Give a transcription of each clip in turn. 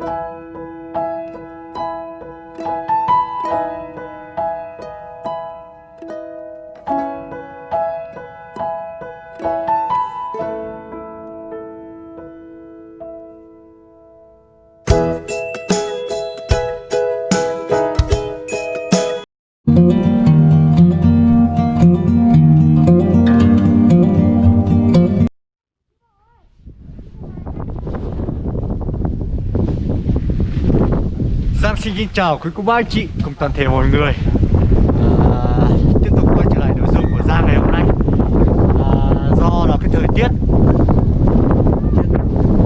Giang xin chào quý cô bác anh chị cùng toàn thể mọi người. À, Tiếp tục quay trở lại nội dung của Giang ngày hôm nay. À, Do là cái thời tiết.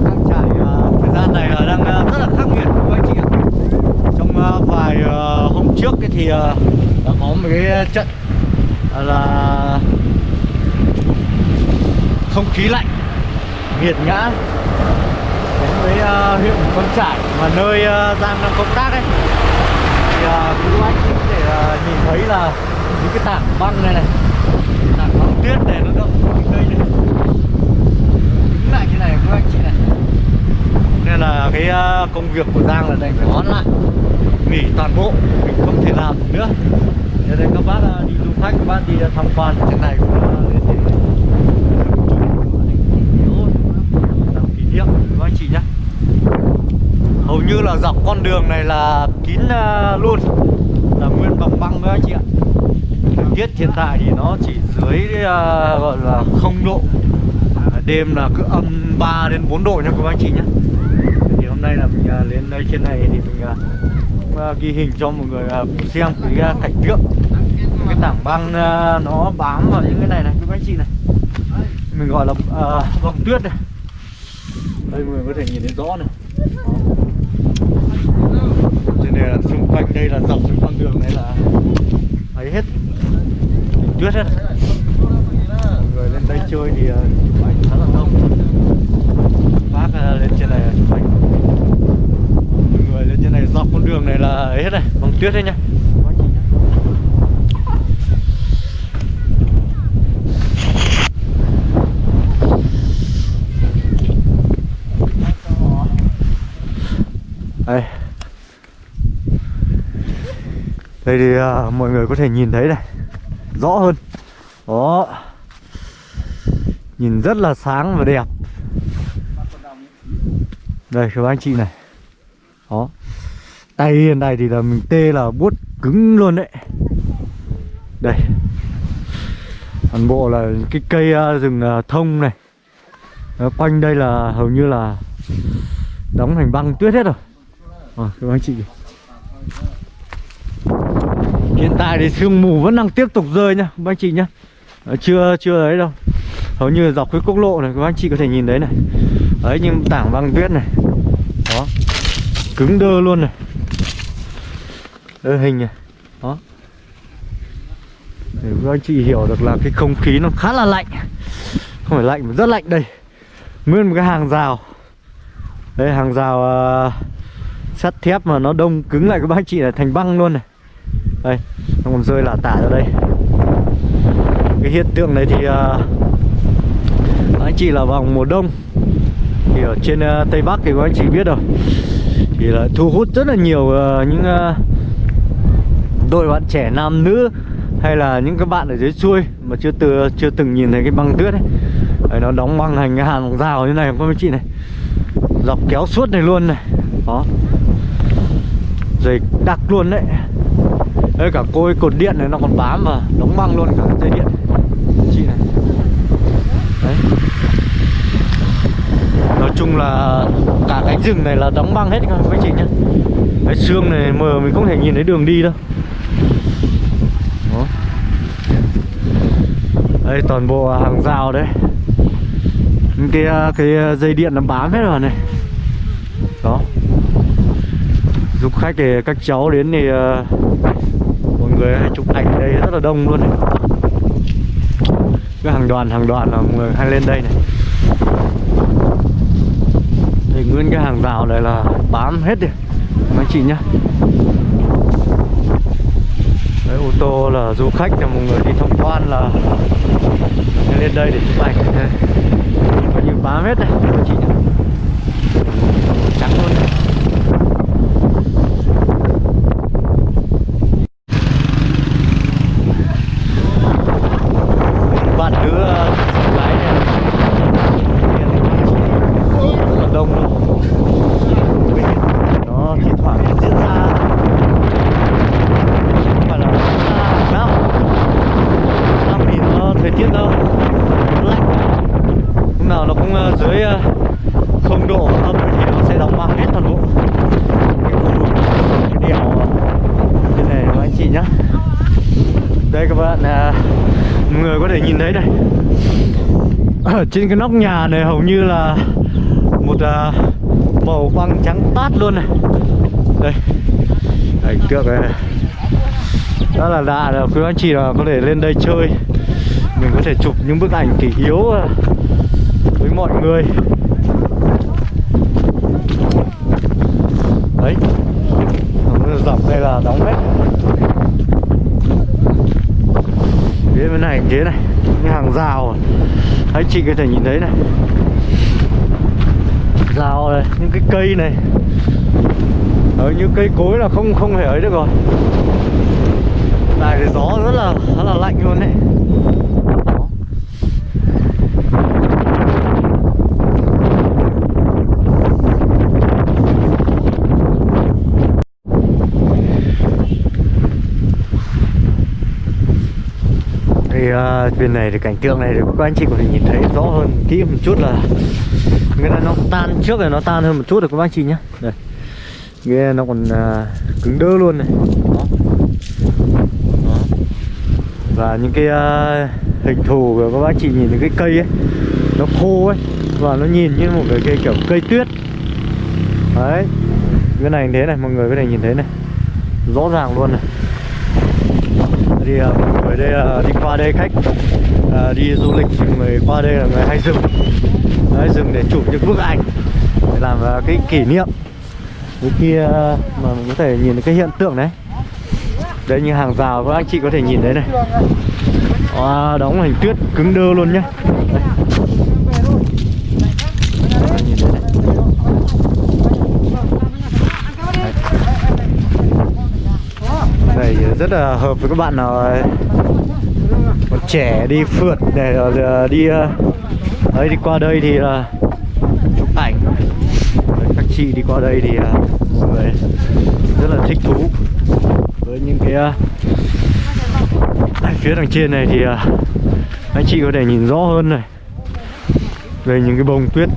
Đang trải uh, thời gian này uh, đang uh, rất là khắc nghiệt quý cô bác anh chị ạ? Trong uh, vài uh, hôm trước ấy thì uh, đã có một cái trận là không khí lạnh nghiệt ngã uh, huyện Con Trải mà nơi uh, Giang đang công tác ấy. Thì uh, quý anh chị có thể uh, ờ, nhìn thấy là những cái tảng băng này này tảng băng tuyết này nó động cây này. Đứng lại như này quý anh chị này. Nên là cái uh, công việc của Giang là đành phải hoãn lại. Nghỉ toàn bộ mình không thể làm được nữa. Cho nên các bác uh, đi du khách các bác đi uh, tham quan trên này cũng uh, lên đến làm kỷ niệm với anh chị nhé hầu như là dọc con đường này là kín ờ, luôn. Là nguyên bằng băng với anh chị ạ. Thời tiết hiện tại thì nó chỉ dưới uh, gọi là không độ. Ờ, đêm là cứ âm 3 đến 4 độ nha các anh chị nhé. Thì hôm nay là mình uh, lên đây trên này thì mình uh, ghi hình cho mọi người uh, xem cái uh, cảnh tượng. Cái tảng băng uh, nó bám vào những cái này này các anh chị này. Mình gọi là uh, vòng tuyết này. Đây mọi người có thể nhìn thấy rõ này cho nên là xung quanh đây là dọc những con đường này là thấy hết. Tuyết hết. Mọi người lên đây chơi thì ờ, chụp ảnh khá là đông. Bác ờ, lên trên này là chụp ảnh. Mọi người lên trên này dọc con đường này là ấy hết này. Bằng tuyết đấy nhá Các anh chị nhá. đây đây thì à, mọi người có thể nhìn thấy này. Rõ hơn. Đó. Nhìn rất là sáng và đẹp. Đây các anh chị này. Đó. Tay hiện này thì là mình tê là buốt cứng luôn đấy. Đây. Toàn bộ là cái cây à, rừng à, thông này. Đó, quanh đây là hầu như là đóng thành băng tuyết hết rồi. À, các anh chị hiện tại thì sương mù vẫn đang tiếp tục rơi nhá các anh chị nhá. Ờ, chưa chưa ấy đâu. Hầu như dọc cái quốc lộ này các anh chị có thể nhìn đấy này. Đấy nhưng tảng băng tuyết này. Đó. Cứng đơ luôn này. Đơ hình này. Đó. Để các anh chị hiểu được là cái không khí nó khá là lạnh. Không phải lạnh mà rất lạnh đây. Nguyên một cái hàng rào. Đây hàng rào uh, sắt thép mà nó đông cứng lại các bác chị là thành băng luôn này đây nó còn rơi là tả ra đây. Cái hiện tượng này thì uh, anh chị là vào mùa đông. Thì ở trên uh, tây bắc thì các anh chị biết rồi. Thì là thu hút rất là nhiều uh, những uh, đôi bạn trẻ nam nữ hay là những các bạn ở dưới xuôi mà chưa từ chưa từng nhìn thấy cái băng tuyết ấy. Đấy, nó đóng băng thành cái hàng rào như này các anh chị này. Dọc kéo suốt này luôn này. Đó. Dày đặc luôn đấy đây cả côi cột điện này, nó còn bám và đóng băng luôn cả dây điện. Chị này. Đấy. Nói chung là cả cánh rừng này là đóng băng hết các anh chị nhé cái xương này mờ mình không thể nhìn thấy đường đi đâu. Đó. đây, toàn bộ hàng rào đấy. Những cái cái dây điện nó bám hết rồi này. Đó. Du khách thì các cháu đến thì ờ, người hay chụp ảnh ở đây rất là đông luôn này. cái hàng đoàn hàng đoàn là người hay lên đây này. Thì nguyên cái hàng rào này là bám hết đi mấy chị nhá. Đấy, ô tô là du khách là một người đi tham quan là lên đây để chụp ảnh. Coi như bám hết này mấy chị nhá trắng luôn này toàn bộ cái khu vực cái đèo như này các anh chị nhá đây các bạn à, mọi người có thể nhìn thấy này ở trên cái nóc nhà này hầu như là một à, màu băng trắng tát luôn này. Đây. Ảnh tượng này đó là lạ là quý anh chị là có thể lên đây chơi. Mình có thể chụp những bức ảnh kỷ yếu à, với mọi người. Đấy. Dọc đây là đóng hết. Phía bên này thế này. Những hàng rào đấy chị có thể nhìn thấy này. Rào này, những cái cây này. Ở những cây cối là không không thể ấy được rồi. Này thì gió rất là rất là lạnh luôn đấy Đó thì bên này thì cảnh tượng này thì các anh chị có thể nhìn thấy rõ hơn kỹ một chút là nghĩa là nó tan trước này nó tan hơn một chút được các anh chị nhé đây. Nghe nó còn à, cứng đơ luôn này. Đó. Đó. và những cái à, hình thù của các anh chị nhìn những cái cây ấy nó khô ấy và nó nhìn như một cái cây kiểu cây tuyết. Đấy. Cái này thế này mọi người có thể nhìn thấy này. Rõ ràng luôn này thì uh, đây là đi qua đây khách à, đi du lịch thì người qua đây là người hay dừng. Hay dừng để chụp những bức ảnh để làm cái kỷ niệm. Với kia mà mình có thể nhìn thấy cái hiện tượng đấy đây như hàng rào các anh chị có thể nhìn thấy này. Wow, đóng hình tuyết cứng đơ luôn nhá. Đây. Đấy, nhìn thấy này. Đây rất là hợp với các bạn ờ, nào còn trẻ đi phượt để uh, ờ, đi ờ, ấy đi qua đây thì là chụp ảnh. Các chị đi qua đây thì mọi người rất là thích thú với những cái phía đằng trên này thì anh chị có thể nhìn rõ hơn này. Về những cái bông tuyết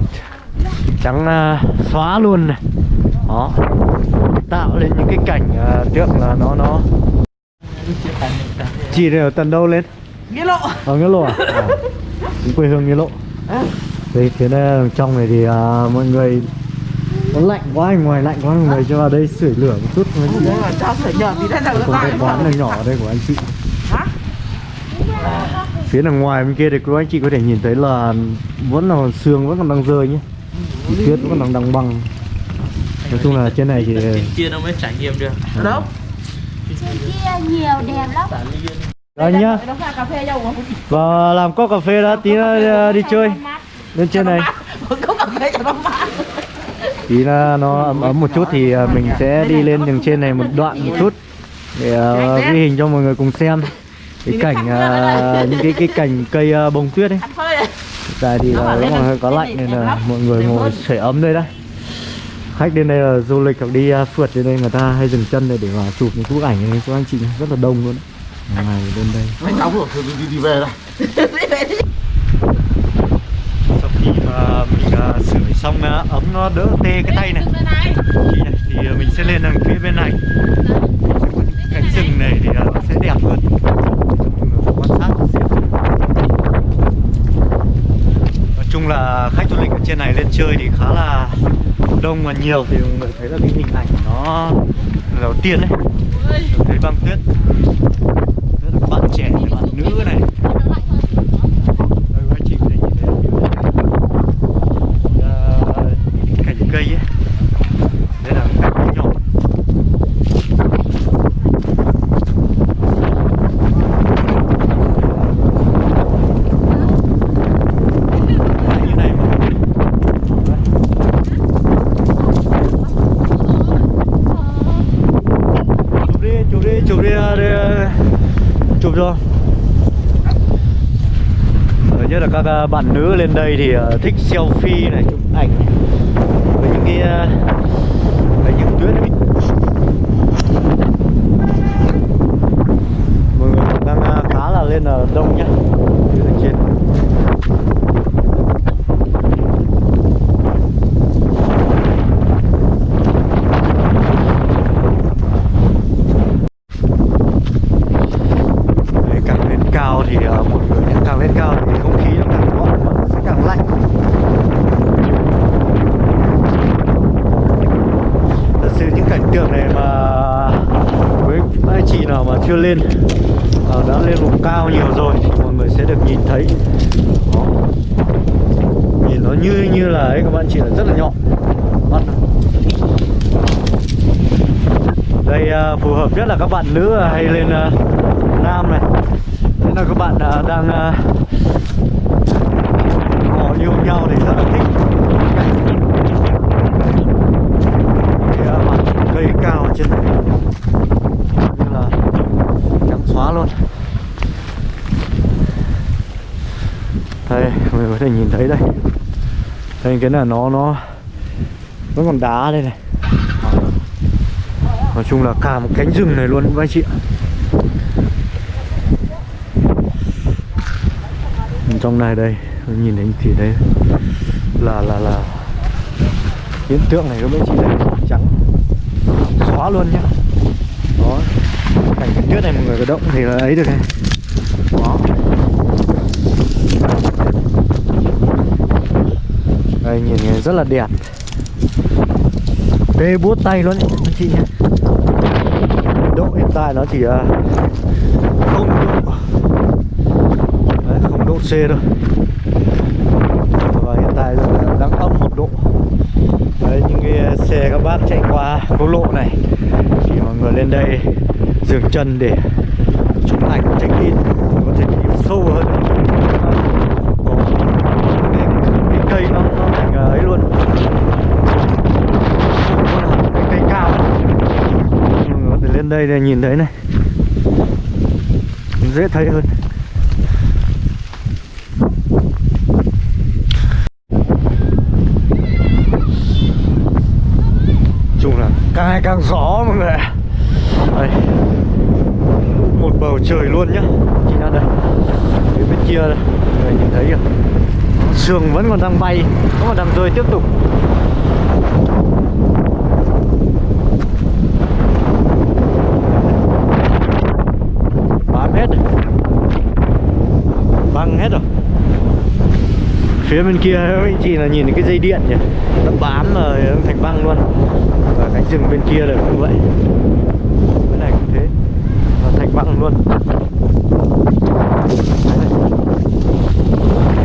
trắng xóa luôn này. Đó tạo lên những cái cảnh uh, tượng là nó nó chị này ở tận đâu lên? Nghĩa lộ. Ở nghĩa lộ à, à quê hương nghĩa lộ. Đây phía đây đằng trong này thì uh, mọi người nó lạnh quá ngoài lạnh quá mọi người cho vào đây sưởi lửa một chút. Mấy chị Đấy là cho phải nhờ tí đây là còn cái quán này nhỏ ở đây của anh chị. Hả? phía đằng ngoài bên kia thì các anh chị có thể nhìn thấy là vẫn là còn sương vẫn còn đang rơi nhé. Thì tuyết vẫn còn đang đằng băng. Nói chung là trên này thì kia nó mới trải nghiệm được. Đâu? Trên kia nhiều đẹp lắm. Đây nhá. Nó pha cà phê cho uống và làm cốc cà phê đã tí nữa đi chơi. lên trên này. Có nó mát. Tí là nó ấm ấm một chút thì à, mình sẽ đi lên đường trên này một đoạn một chút để uh, ghi hình cho mọi người cùng xem. Cái cảnh uh, những cái cái cảnh cây uh, bông tuyết ấy. Tại thì là nó hơi có lạnh nên là mọi người ngồi sưởi ấm đây đấy khách đến đây là du lịch hoặc đi uh, phượt đến đây người ta hay dừng chân đây để mà chụp những bức ảnh này các anh chị rất là đông luôn. Ngày lên đây. Anh nóng rồi, thôi đi, đi về đây. Sau khi mà mình uh, sưởi xong uh, ấm nó đỡ tê cái tay này Chị này, thì mình sẽ lên đằng phía bên này. Cánh rừng này thì uh, nó sẽ đẹp hơn. Quan sát nói chung là khách du lịch ở trên này lên chơi thì khá là đông và nhiều thì mọi người thấy là cái hình ảnh nó đầu tiên đấy. Thấy băng tuyết. Rất là bạn trẻ, bạn nữ này đây các anh chị có thể nhìn thấy Ờ, những cành cây ấy đây là cành cây nhỏ Đấy, như này mọi người. chụp đi chụp đi chụp đi à, đi à, chụp cho Ờ, nhất là các à, bạn nữ lên đây thì à, thích selfie này, chụp ảnh với những cái à, những tuyết ấy. mọi người còn đang à, khá là lên là đông nhá Phía đằng trên chưa lên Ờ, đã lên vùng cao nhiều rồi thì mọi người sẽ được nhìn thấy Đó. nhìn nó như như là ấy các bạn chỉ là rất là nhọn mắt nó. đây à, phù hợp nhất là các bạn nữ hay lên uh, nam này. Thế là các bạn uh, đang uh, họ yêu nhau thì rất là thích. Cái uh, mặt cây cao ở trên này. Như là trắng xóa luôn. Đây mình có thể nhìn thấy đây. Đây cái là nó nó vẫn còn đá đây này nói chung là cả một cánh rừng này luôn, các anh chị ạ. Trong này đây nhìn thấy thì đấy là là là hiện tượng này các anh chị đây trắng. Xóa luôn nhá. Đó. Cảnh tuyết trước này mọi người có động thì là ấy được này. Đó. Đây, nhìn nghe rất là đẹp. Tê bút tay luôn anh chị nhé tại nó chỉ à, không độ. Đấy, không độ C thôi. Và hiện tại đang âm một độ. Đấy, những cái xe các bác chạy qua quốc lộ này thì mọi người lên đây dừng chân để chụp ảnh check in có thể đi sâu hơn. Có cái, cái cây nó, nó thành à, ấy luôn Nó là cái cây cao mọi đây này, nhìn thấy này. Dễ thấy hơn. Chung là càng ngày càng rõ mọi người ạ. Đây. Một bầu trời luôn nhá. Chính là đây. Phía bên kia đây. Mọi người nhìn thấy kìa sương vẫn còn đang bay, vẫn còn đang rơi tiếp tục bám hết rồi băng hết rồi. Phía bên kia các anh chị là nhìn cái dây điện nhỉ? Nó bám rồi nó thành băng luôn. Và cánh rừng bên kia là cũng vậy. Cái này cũng thế. Nó thành băng luôn.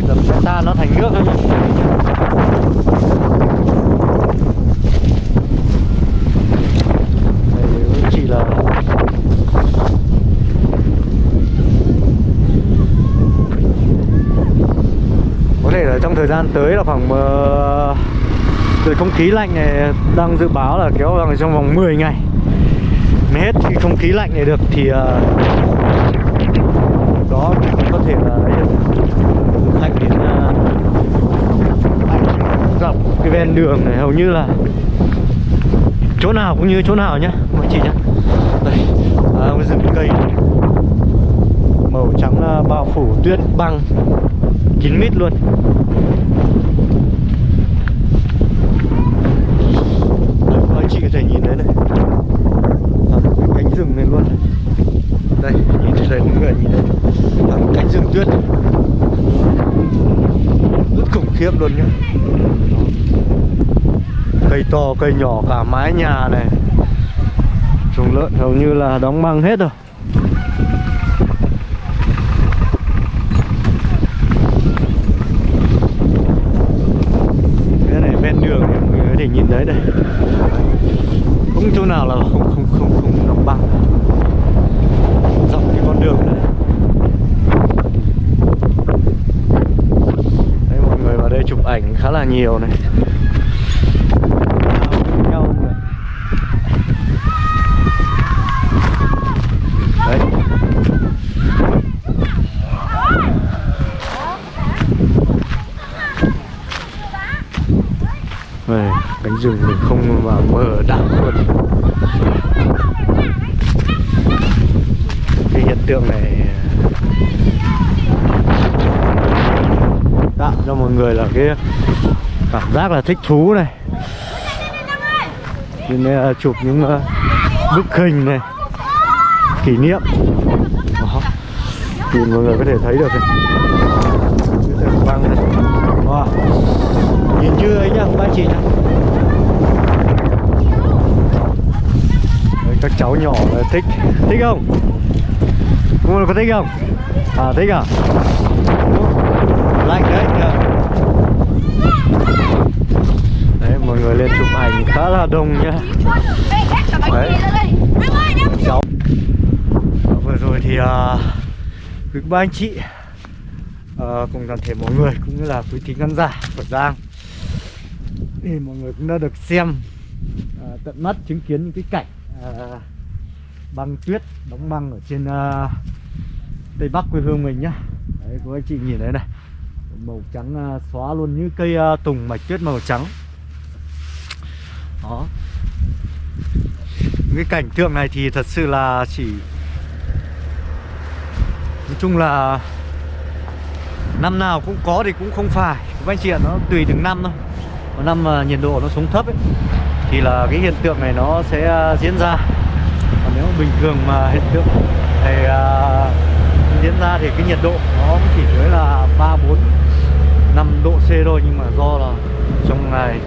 Dầm ta nó thành nước. thôi nhá đây các anh chị là có thể là trong thời gian tới là khoảng uh, không khí lạnh này đang dự báo là kéo dài trong vòng 10 ngày. Mới hết khi không khí lạnh này được thì uh, đó có thể là ấy được. du khách đến ờ, uh, dọc cái ven đường này. Hầu như là chỗ nào cũng như chỗ nào nhá mọi chị nhá. Đây à, cái rừng cây màu trắng uh, bao phủ tuyết băng. 9 mít luôn. Đấy, anh chị có thể nhìn thấy này. Thẳng cái cánh rừng này luôn này. đây nhìn thấy đây mọi người nhìn thấy. Thẳng cánh rừng tuyết rất khủng khiếp luôn nhá. Cây to cây nhỏ cả mái nhà này. Trùng lợn hầu như là đóng băng hết rồi cái này ven đường thì mọi người có thể nhìn thấy đây không chỗ nào là không không không không đóng băng dọc cái con đường này đây mọi người vào đây chụp ảnh khá là nhiều này. Đấy. Đây, cánh rừng mình không vào mở đạn luôn. Cái hiện tượng này tạo cho mọi người là cái cảm giác là thích thú này. Nên là chụp những uh, bức hình này kỷ niệm. Đó. thì mọi người có thể thấy được này. Băng này wow. nhìn như ấy nhá các chị nhá. Đấy, các cháu nhỏ là thích thích không? Cô có thích không? À thích à? Lạnh đấy nhờ. đấy mọi người lên chụp ảnh khá là đông nhá. Đấy. Cháu. Vừa rồi thì uh, quý ba anh chị uh, cùng toàn thể mọi người cũng như là quý thính khán giả của Giang. Thì mọi người cũng đã được xem uh, tận mắt chứng kiến những cái cảnh uh, băng tuyết đóng băng ở trên uh, tây bắc quê hương mình nhá. Đấy cô anh chị nhìn thấy này màu trắng à, xóa luôn như cây à, tùng mạch tuyết màu trắng. Đó. Cái cảnh tượng này thì thật sự là chỉ nói chung là năm nào cũng có thì cũng không phải. Các anh chị ạ nó tùy từng năm thôi. Có năm mà nhiệt độ nó xuống thấp ấy thì là cái hiện tượng này nó sẽ à, diễn ra. Còn nếu bình thường mà hiện tượng này uh, diễn ra thì cái nhiệt độ nó cũng chỉ dưới là ba bốn năm độ C thôi nhưng mà do là trong ngày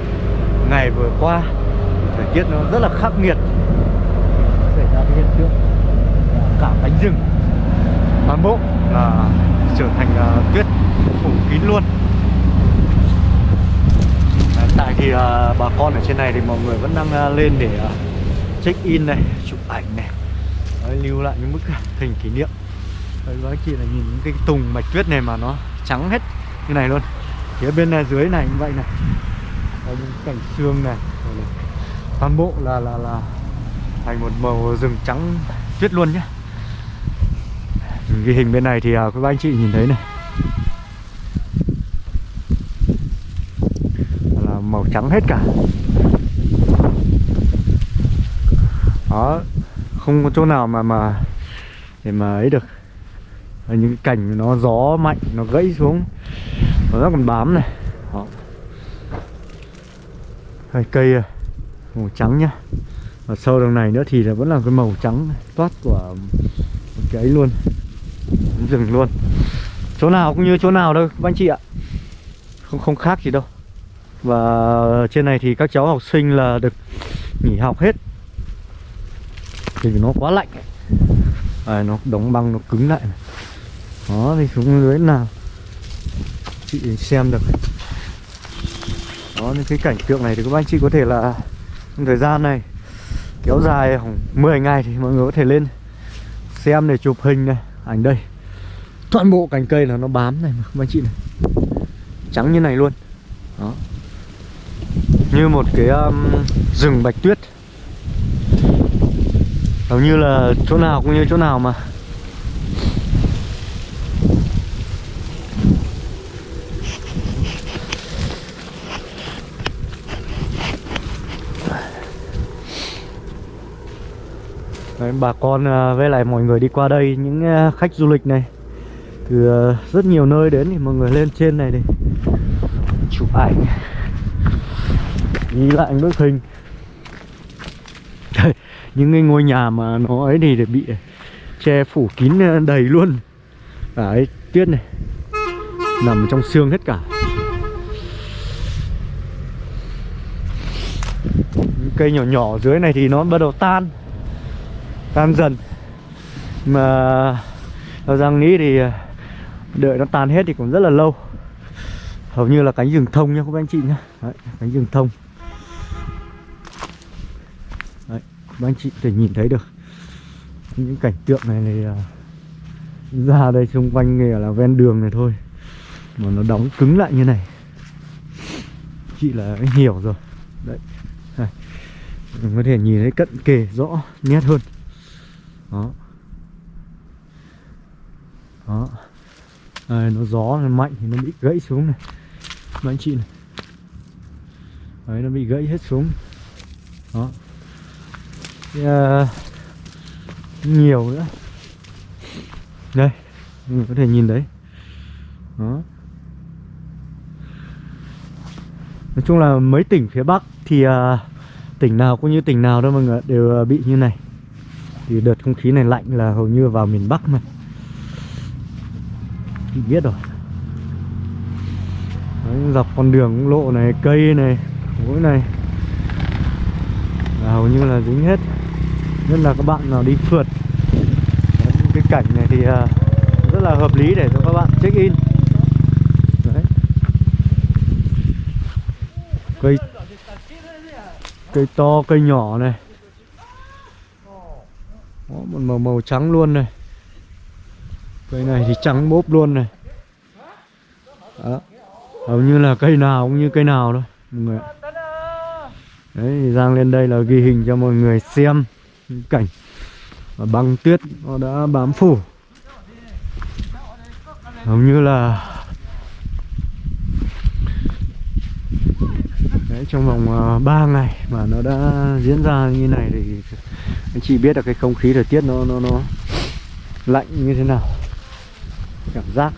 ngày vừa qua thời tiết nó rất là khắc nghiệt. Xảy ra cái hiện tượng cả cánh rừng toàn bộ là trở thành uh, tuyết phủ kín luôn. Đấy, tại thì uh, bà con ở trên này thì mọi người vẫn đang uh, lên để uh, check in này chụp ảnh này. Đấy, lưu lại những bức hình kỷ niệm. Đấy, các chị là nhìn những cái tùng mạch tuyết này mà nó trắng hết như này luôn. Phía bên này dưới này như vậy này. Đấy, những cảnh xương này, này. Toàn bộ là là là thành một màu rừng trắng tuyết luôn nhé ghi hình bên này thì à, các anh chị nhìn thấy này. Là màu trắng hết cả. Đó không có chỗ nào mà mà để mà ấy được. Những cảnh nó gió mạnh nó gãy xuống nó còn bám này. Đó. Đây, cây à, màu trắng nhá. Và sâu đằng này nữa thì là vẫn là cái màu trắng toát của cái ấy luôn. Rừng luôn. Chỗ nào cũng như chỗ nào đâu các anh chị ạ. Không không khác gì đâu. Và trên này thì các cháu học sinh là được nghỉ học hết. Vì nó quá lạnh. À, nó đóng băng nó cứng lại này. đó thì xuống dưới nào chị xem được. Đó những cái cảnh tượng này thì các anh chị có thể là thời gian này kéo dài khoảng 10 ngày thì mọi người có thể lên xem để chụp hình này ảnh đây. Toàn bộ cành cây là nó bám này mà các anh chị này. Trắng như này luôn. Đó. Như một cái um, rừng bạch tuyết. Hầu như là chỗ nào cũng như chỗ nào mà. Đấy, bà con à, với lại mọi người đi qua đây những à, khách du lịch này từ à, rất nhiều nơi đến thì mọi người lên trên này để chụp ảnh ghi lại bức hình. Đây, những cái ngôi nhà mà nó ấy thì để bị che phủ kín đầy luôn. Cái tuyết này nằm trong xương hết cả. Những cây nhỏ nhỏ dưới này thì nó bắt đầu tan tan dần. Mà theo Giang nghĩ thì ờ, đợi nó tan hết thì cũng rất là lâu. Hầu như là cánh rừng thông nha các anh chị nhá. Đấy, cánh rừng thông. Đấy, các anh chị thể nhìn thấy được. Những cảnh tượng này thì ờ, ra đây xung quanh nghề là ven đường này thôi. Mà nó đóng cứng lại như này. Chị là hiểu rồi. Đấy mình có thể nhìn thấy cận kề rõ nét hơn đó. Đó. Đây, nó gió nó mạnh thì nó bị gãy xuống này. Các anh chị này. Đấy nó bị gãy hết xuống. Đó. Thì, uh, nhiều nữa. Đây mình có thể nhìn đấy đó. Nói chung là mấy tỉnh phía bắc thì uh, tỉnh nào cũng như tỉnh nào đâu mọi người đều uh, bị như này thì đợt không khí này lạnh là hầu như vào miền bắc mà. Chị biết rồi. Đấy, dọc con đường lộ này cây này mũi này. Là hầu như là dính hết. Nhất là các bạn nào đi phượt. Đấy, cái cảnh này thì à, rất là hợp lý để cho các bạn check in. Đấy. cây cây to cây nhỏ này một màu màu trắng luôn này cây này thì trắng bốp luôn này Đó. hầu như là cây nào cũng như cây nào thôi, mọi người ạ. đấy, thì Giang lên đây là ghi hình cho mọi người xem cảnh và băng tuyết nó đã bám phủ hầu như là trong vòng ờ, 3 ngày mà nó đã diễn ra như này thì anh chị biết là cái không khí thời tiết nó nó nó lạnh như thế nào. Cảm giác.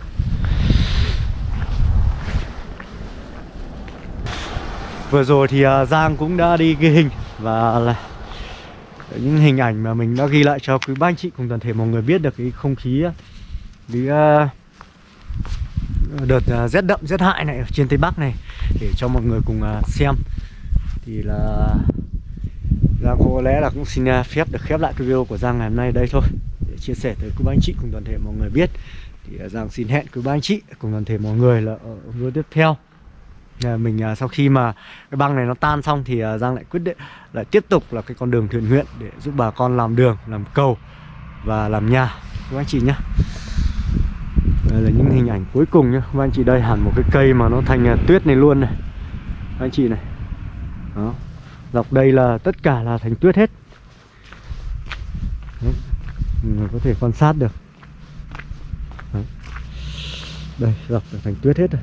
Vừa rồi thì ờ, Giang cũng đã đi ghi hình và là những hình ảnh mà mình đã ghi lại cho quý ba anh chị cùng toàn thể mọi người biết được cái không khí ờ, cái đợt rét đậm, rét hại này ở trên tây bắc này để cho mọi người cùng à, xem. Thì là Giang có lẽ là cũng xin à, phép được khép lại cái video của Giang ngày hôm nay đây thôi. Để chia sẻ tới quý ba anh chị cùng toàn thể mọi người biết. Thì à, Giang xin hẹn quý ba anh chị cùng toàn thể mọi người là ở video tiếp theo. Mình sau khi mà cái băng này nó tan xong thì Giang lại quyết định lại tiếp tục là cái con đường thiện nguyện để giúp bà con làm đường, làm cầu và làm nhà. Các anh chị nhé đây là những hình ảnh cuối cùng nhá. Và anh chị đây, hẳn một cái cây mà nó thành à, tuyết này luôn này. Các anh chị này. Đó. Dọc đây là, tất cả là thành tuyết hết. Đấy. người có thể quan sát được. Đấy. đây, dọc thành tuyết hết rồi.